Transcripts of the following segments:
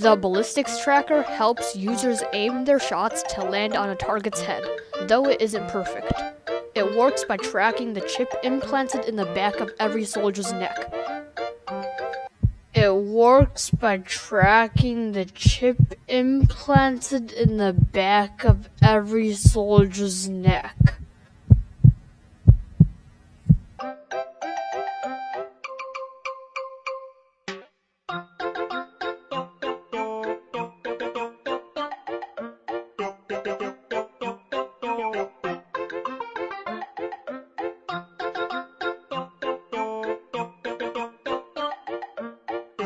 The ballistics tracker helps users aim their shots to land on a target's head, though it isn't perfect. It works by tracking the chip implanted in the back of every soldier's neck. It works by tracking the chip implanted in the back of every soldier's neck. ぴょん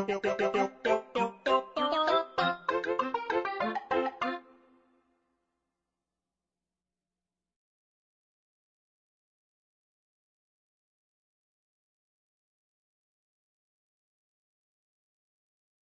ぴょんぴょん。